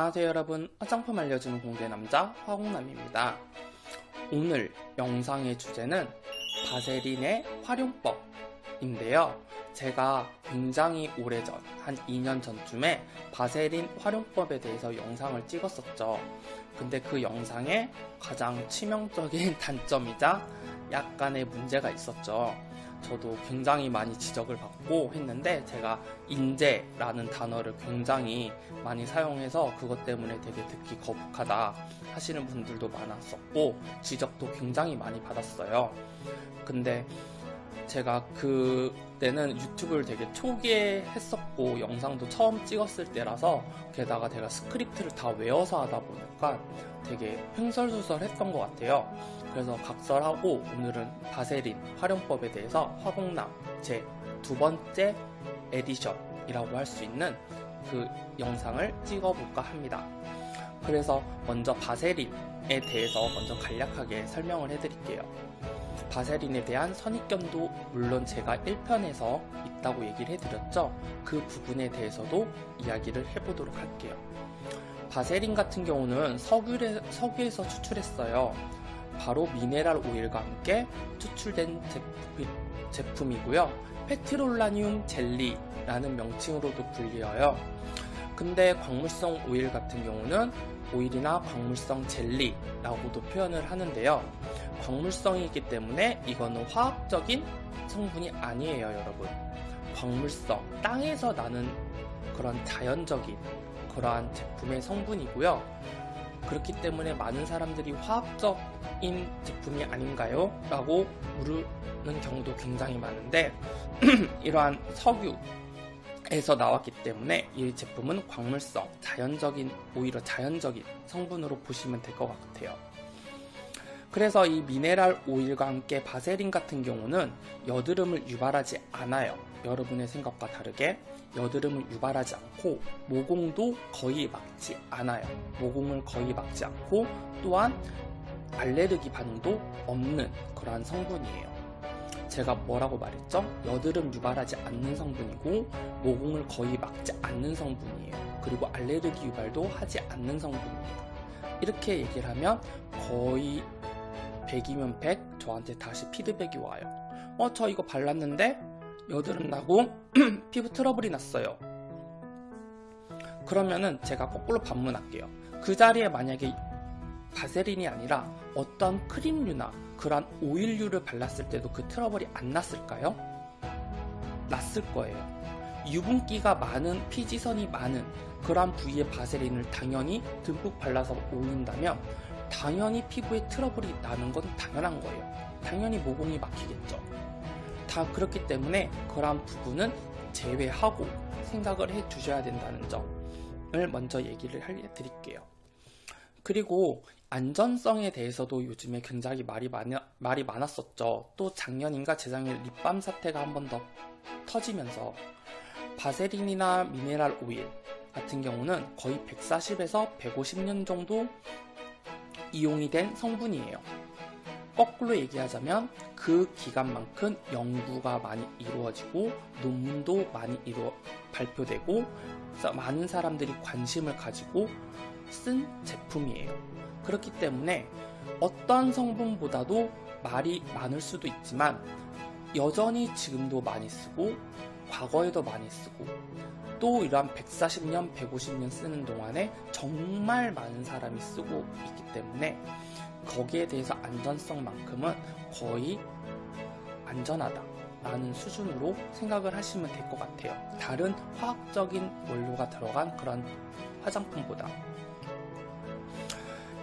안녕하세요 여러분. 화장품 알려주는 공대남자 화공남입니다. 오늘 영상의 주제는 바세린의 활용법인데요. 제가 굉장히 오래전 한 2년 전쯤에 바세린 활용법에 대해서 영상을 찍었었죠. 근데 그 영상에 가장 치명적인 단점이자 약간의 문제가 있었죠 저도 굉장히 많이 지적을 받고 했는데 제가 이제라는 단어를 굉장히 많이 사용해서 그것 때문에 되게 듣기 거북하다 하시는 분들도 많았었고 지적도 굉장히 많이 받았어요. 근데 제가 그때는 유튜브를 되게 초기에 했었고 영상도 처음 찍었을 때라서 게다가 제가 스크립트를 다 외워서 하다 보니까 되게 횡설수설했던 것 같아요. 그래서 각설하고 오늘은 바세린 활용법에 대해서 화공남 제 두 번째 에디션이라고 할 수 있는 그 영상을 찍어볼까 합니다. 그래서 먼저 바세린에 대해서 먼저 간략하게 설명을 해드릴게요. 바세린에 대한 선입견도 물론 제가 1편에서 있다고 얘기를 해드렸죠. 그 부분에 대해서도 이야기를 해보도록 할게요. 바세린 같은 경우는 석유에, 석유에서 추출했어요. 바로 미네랄 오일과 함께 추출된 제품, 이고요 페트롤라늄 젤리라는 명칭으로도 불리어요. 근데 광물성 오일 같은 경우는 오일이나 광물성 젤리라고도 표현을 하는데요. 광물성이기 때문에 이거는 화학적인 성분이 아니에요, 여러분. 광물성, 땅에서 나는 그런 자연적인 그러한 제품의 성분이고요. 그렇기 때문에 많은 사람들이 화학적인 제품이 아닌가요? 라고 물으는 경우도 굉장히 많은데 이러한 석유 에서 나왔기 때문에 이 제품은 광물성, 자연적인 오히려 자연적인 성분으로 보시면 될 것 같아요. 그래서 이 미네랄 오일과 함께 바세린 같은 경우는 여드름을 유발하지 않아요. 여러분의 생각과 다르게 여드름을 유발하지 않고 모공도 거의 막지 않아요. 모공을 거의 막지 않고 또한 알레르기 반응도 없는 그러한 성분이에요. 제가 뭐라고 말했죠? 여드름 유발하지 않는 성분이고 모공을 거의 막지 않는 성분이에요. 그리고 알레르기 유발도 하지 않는 성분입니다. 이렇게 얘기를 하면 거의 100이면 100 저한테 다시 피드백이 와요. 어, 저 이거 발랐는데 여드름 나고 피부 트러블이 났어요. 그러면은 제가 거꾸로 반문할게요. 그 자리에 만약에 바세린이 아니라 어떤 크림류나 그런 오일류를 발랐을 때도 그 트러블이 안 났을까요? 났을 거예요. 유분기가 많은 피지선이 많은 그런 부위의 바세린을 당연히 듬뿍 발라서 올린다면 당연히 피부에 트러블이 나는 건 당연한 거예요. 당연히 모공이 막히겠죠. 다 그렇기 때문에 그러한 부분은 제외하고 생각을 해 주셔야 된다는 점을 먼저 얘기를 해 드릴게요. 그리고 안전성에 대해서도 요즘에 굉장히 말이, 많이, 말이 많았었죠. 또 작년인가 재작년 립밤 사태가 한 번 더 터지면서 바세린이나 미네랄 오일 같은 경우는 거의 140에서 150년 정도 이용이 된 성분이에요. 거꾸로 얘기하자면 그 기간만큼 연구가 많이 이루어지고 논문도 많이 이루어 발표되고 많은 사람들이 관심을 가지고 쓴 제품이에요. 그렇기 때문에 어떤 성분보다도 말이 많을 수도 있지만 여전히 지금도 많이 쓰고 과거에도 많이 쓰고 또 이러한 140년, 150년 쓰는 동안에 정말 많은 사람이 쓰고 있기 때문에 거기에 대해서 안전성만큼은 거의 안전하다 라는 수준으로 생각을 하시면 될 것 같아요. 다른 화학적인 원료가 들어간 그런 화장품보다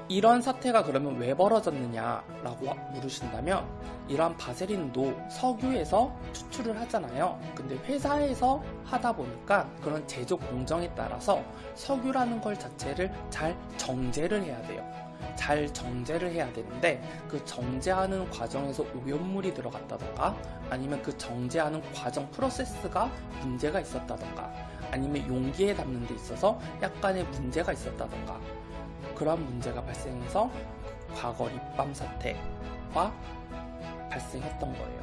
이런 사태가 그러면 왜 벌어졌느냐 라고 물으신다면 이러한 바세린도 석유에서 추출을 하잖아요. 근데 회사에서 하다 보니까 그런 제조 공정에 따라서 석유라는 걸 자체를 잘 정제를 해야 돼요. 잘 정제를 해야 되는데 그 정제하는 과정에서 오염물이 들어갔다던가 아니면 그 정제하는 과정 프로세스가 문제가 있었다던가 아니면 용기에 담는 데 있어서 약간의 문제가 있었다던가 그런 문제가 발생해서 과거 립밤 사태가 발생했던 거예요.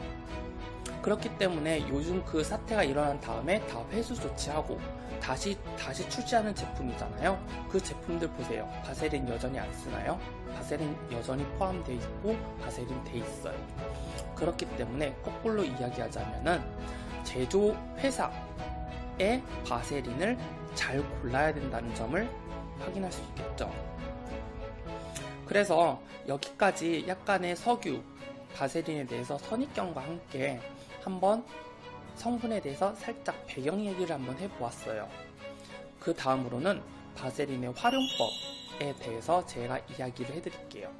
그렇기 때문에 요즘 그 사태가 일어난 다음에 다 회수 조치하고 다시 다시 출시하는 제품이잖아요. 그 제품들 보세요. 바세린 여전히 안 쓰나요? 바세린 여전히 포함되어 있고 바세린 돼 있어요. 그렇기 때문에 거꾸로 이야기하자면은 제조 회사의 바세린을 잘 골라야 된다는 점을 확인할 수 있겠죠. 그래서 여기까지 약간의 석유, 바세린에 대해서 선입견과 함께 한번 성분에 대해서 살짝 배경 얘기를 한번 해보았어요. 그 다음으로는 바세린의 활용법에 대해서 제가 이야기를 해드릴게요.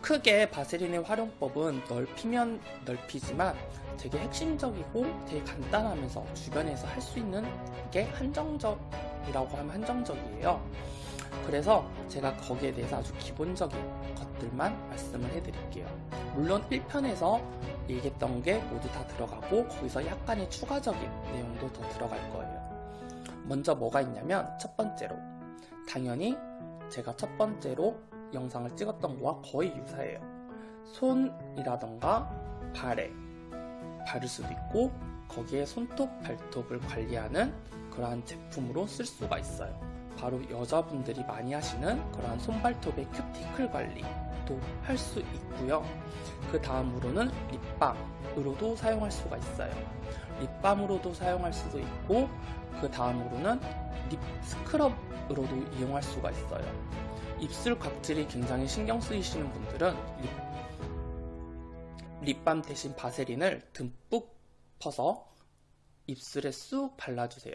크게 바세린의 활용법은 넓히면 넓히지만 되게 핵심적이고 되게 간단하면서 주변에서 할 수 있는 게 한정적이라고 하면 한정적이에요. 그래서 제가 거기에 대해서 아주 기본적인 것들만 말씀을 해드릴게요. 물론 1편에서 얘기했던 게 모두 다 들어가고 거기서 약간의 추가적인 내용도 더 들어갈 거예요. 먼저 뭐가 있냐면 첫 번째로 당연히 제가 첫 번째로 영상을 찍었던 거와 거의 유사해요. 손이라던가 발에 바를 수도 있고 거기에 손톱, 발톱을 관리하는 그러한 제품으로 쓸 수가 있어요. 바로 여자분들이 많이 하시는 그러한 손발톱의 큐티클 관리도 할 수 있고요. 그 다음으로는 립밤으로도 사용할 수가 있어요. 립밤으로도 사용할 수도 있고 그 다음으로는 립 스크럽으로도 이용할 수가 있어요. 입술 각질이 굉장히 신경 쓰이시는 분들은 립, 립밤 대신 바세린을 듬뿍 퍼서 입술에 쑥 발라주세요.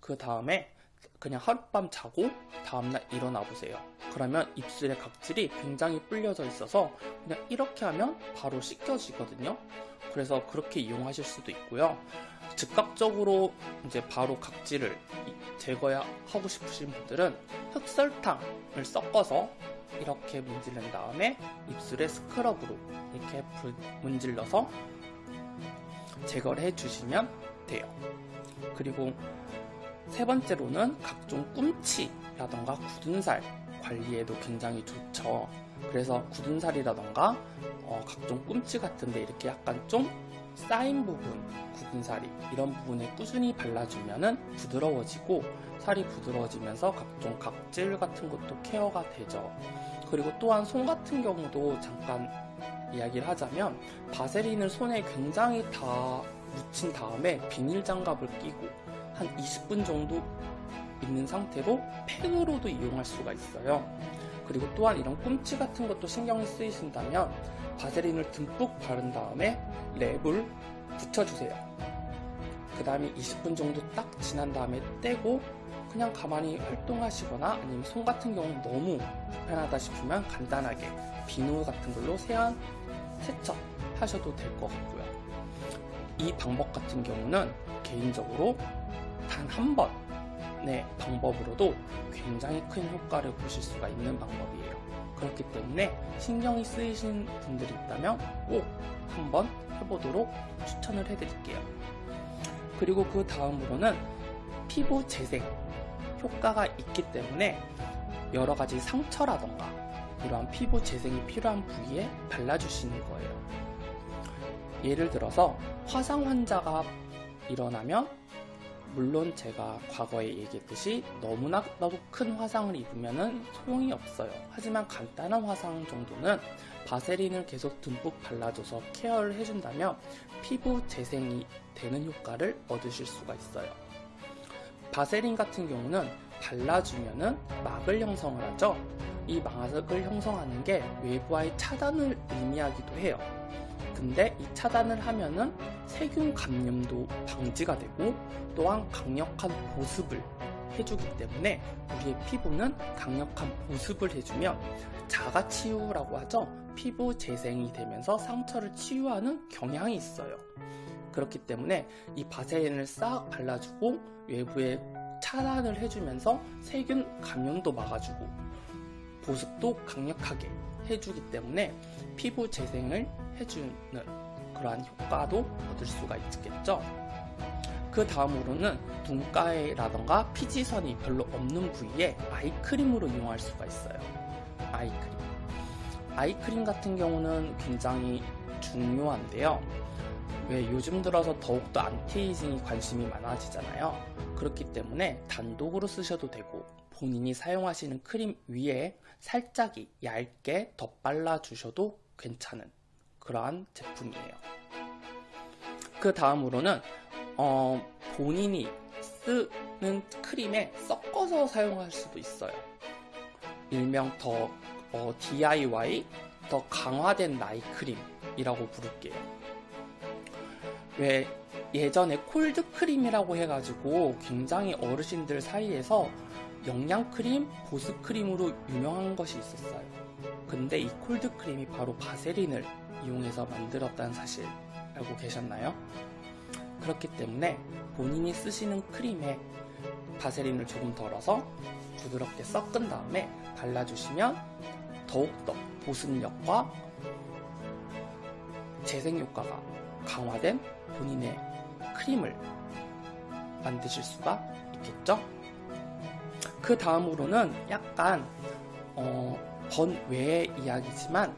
그 다음에 그냥 하룻밤 자고 다음날 일어나 보세요. 그러면 입술의 각질이 굉장히 불려져 있어서 그냥 이렇게 하면 바로 씻겨지거든요. 그래서 그렇게 이용하실 수도 있고요. 즉각적으로 이제 바로 각질을 제거하고 싶으신 분들은 흑설탕을 섞어서 이렇게 문지른 다음에 입술에 스크럽으로 이렇게 문질러서 제거를 해주시면 돼요. 그리고 세 번째로는 각종 꿈치라던가 굳은 살 관리에도 굉장히 좋죠. 그래서 굳은 살이라던가 어, 각종 꿈치 같은데 이렇게 약간 좀 쌓인 부분, 굳은 살이 이런 부분에 꾸준히 발라주면 부드러워지고 살이 부드러워지면서 각종 각질 같은 것도 케어가 되죠. 그리고 또한 손 같은 경우도 잠깐 이야기를 하자면 바세린을 손에 굉장히 다 묻힌 다음에 비닐 장갑을 끼고 한 20분 정도 있는 상태로 펜으로도 이용할 수가 있어요. 그리고 또한 이런 꿈치 같은 것도 신경이 쓰이신다면 바세린을 듬뿍 바른 다음에 랩을 붙여주세요. 그 다음에 20분 정도 딱 지난 다음에 떼고 그냥 가만히 활동하시거나 아니면 손 같은 경우는 너무 불편하다 싶으면 간단하게 비누 같은 걸로 세안 세척 하셔도 될 것 같고요. 이 방법 같은 경우는 개인적으로 단 한 번의 방법으로도 굉장히 큰 효과를 보실 수가 있는 방법이에요. 그렇기 때문에 신경이 쓰이신 분들이 있다면 꼭 한번 해보도록 추천을 해드릴게요. 그리고 그 다음으로는 피부 재생 효과가 있기 때문에 여러 가지 상처라던가 이러한 피부 재생이 필요한 부위에 발라주시는 거예요. 예를 들어서 화상 환자가 일어나면 물론 제가 과거에 얘기했듯이 너무나도 큰 화상을 입으면 소용이 없어요. 하지만 간단한 화상 정도는 바세린을 계속 듬뿍 발라줘서 케어를 해준다면 피부 재생이 되는 효과를 얻으실 수가 있어요. 바세린 같은 경우는 발라주면은 막을 형성을 하죠. 이 막을 형성하는 게 외부와의 차단을 의미하기도 해요. 근데 이 차단을 하면은 세균 감염도 방지가 되고 또한 강력한 보습을 해주기 때문에 우리의 피부는 강력한 보습을 해주면 자가 치유라고 하죠. 피부 재생이 되면서 상처를 치유하는 경향이 있어요. 그렇기 때문에 이 바세린을 싹 발라주고 외부에 차단을 해주면서 세균 감염도 막아주고 보습도 강력하게 해주기 때문에 피부 재생을 해주는 그러한 효과도 얻을 수가 있겠죠. 그 다음으로는 눈가에라던가 피지선이 별로 없는 부위에 아이크림으로 이용할 수가 있어요. 아이크림. 아이크림 같은 경우는 굉장히 중요한데요. 왜 요즘 들어서 더욱더 안티에이징이 관심이 많아지잖아요. 그렇기 때문에 단독으로 쓰셔도 되고 본인이 사용하시는 크림 위에 살짝이 얇게 덧발라 주셔도 괜찮은 그러한 제품이에요. 그 다음으로는 어, 본인이 쓰는 크림에 섞어서 사용할 수도 있어요. 일명 더 어, DIY 더 강화된 night 크림이라고 부를게요. 왜 예전에 콜드 크림이라고 해가지고 굉장히 어르신들 사이에서 영양 크림, 보습 크림으로 유명한 것이 있었어요. 근데 이 콜드 크림이 바로 바세린을 이용해서 만들었다는 사실 알고 계셨나요? 그렇기 때문에 본인이 쓰시는 크림에 바세린을 조금 덜어서 부드럽게 섞은 다음에 발라주시면 더욱더 보습력과 재생 효과가 강화된 본인의 크림을 만드실 수가 있겠죠? 그 다음으로는 약간 어, 번외의 이야기지만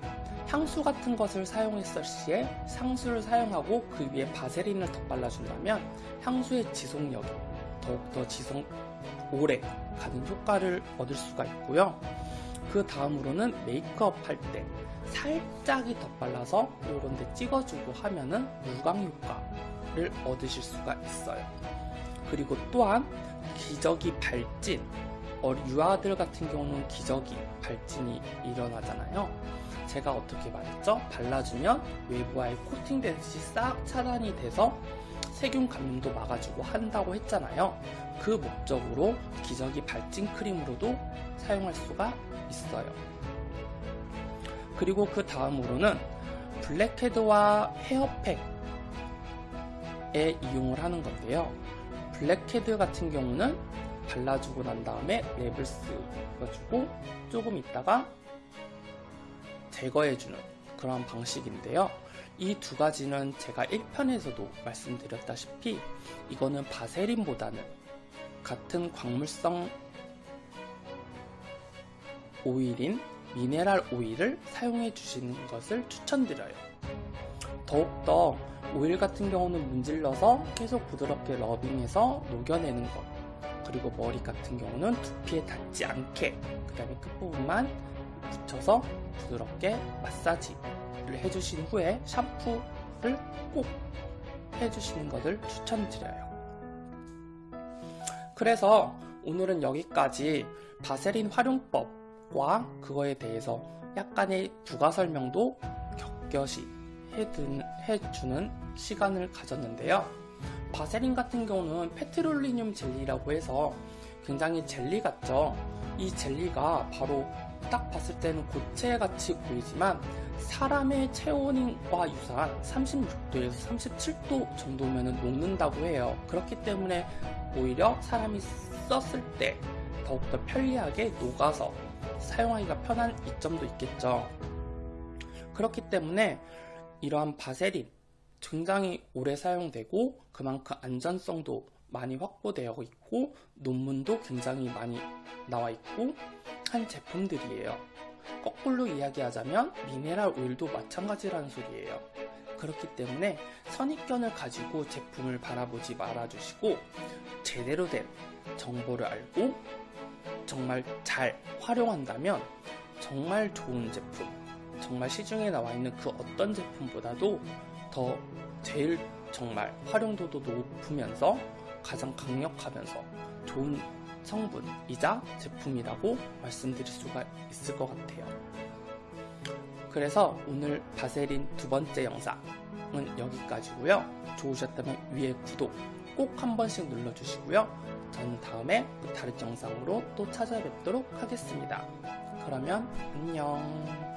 향수 같은 것을 사용했을 시에 향수를 사용하고 그 위에 바세린을 덧발라준다면 향수의 지속력이 더욱더 지속 오래 가는 효과를 얻을 수가 있고요. 그 다음으로는 메이크업 할 때 살짝이 덧발라서 이런 데 찍어주고 하면은 무광 효과를 얻으실 수가 있어요. 그리고 또한 기저귀 발진 어, 유아들 같은 경우는 기저귀 발진이 일어나잖아요. 제가 어떻게 말했죠? 발라주면 외부와의 코팅되듯이 싹 차단이 돼서 세균 감염도 막아주고 한다고 했잖아요. 그 목적으로 기저귀 발진 크림으로도 사용할 수가 있어요. 그리고 그 다음으로는 블랙헤드와 헤어팩에 이용을 하는 건데요. 블랙헤드 같은 경우는 발라주고 난 다음에 랩을 쓰어주고 조금 있다가 제거해주는 그런 방식인데요. 이 두 가지는 제가 1편에서도 말씀드렸다시피 이거는 바세린보다는 같은 광물성 오일인 미네랄 오일을 사용해 주시는 것을 추천드려요. 더욱더 오일 같은 경우는 문질러서 계속 부드럽게 러빙해서 녹여내는 것 그리고 머리 같은 경우는 두피에 닿지 않게 그 다음에 끝부분만 붙여서 부드럽게 마사지를 해주신 후에 샴푸를 꼭 해주시는 것을 추천드려요. 그래서 오늘은 여기까지 바세린 활용법과 그거에 대해서 약간의 부가 설명도 격겨시 해주는 시간을 가졌는데요. 바세린 같은 경우는 페트롤리늄 젤리라고 해서 굉장히 젤리 같죠. 이 젤리가 바로 딱 봤을 때는 고체같이 보이지만 사람의 체온과 유사한 36도에서 37도 정도면 녹는다고 해요. 그렇기 때문에 오히려 사람이 썼을 때 더욱더 편리하게 녹아서 사용하기가 편한 이점도 있겠죠. 그렇기 때문에 이러한 바세린 굉장히 오래 사용되고 그만큼 안전성도 많이 확보되어 있고 논문도 굉장히 많이 나와 있고 한 제품들이에요. 거꾸로 이야기하자면 미네랄 오일도 마찬가지라는 소리예요. 그렇기 때문에 선입견을 가지고 제품을 바라보지 말아주시고 제대로 된 정보를 알고 정말 잘 활용한다면 정말 좋은 제품, 정말 시중에 나와 있는 그 어떤 제품보다도 더 제일 정말 활용도도 높으면서 가장 강력하면서 좋은 성분이자 제품이라고 말씀드릴 수가 있을 것 같아요. 그래서 오늘 바세린 두 번째 영상은 여기까지고요. 좋으셨다면 위에 구독 꼭 한 번씩 눌러주시고요. 저는 다음에 다른 영상으로 또 찾아뵙도록 하겠습니다. 그러면 안녕.